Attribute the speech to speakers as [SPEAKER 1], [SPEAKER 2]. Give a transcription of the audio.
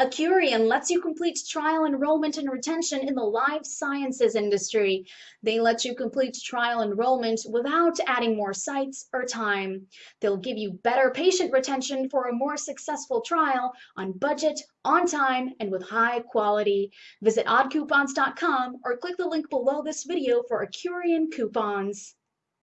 [SPEAKER 1] AcuRian lets you complete trial enrollment and retention in the life sciences industry. They let you complete trial enrollment without adding more sites or time. They'll give you better patient retention for a more successful trial on budget, on time, and with high quality. Visit oddcoupons.com or click the link below this video for AcuRian coupons.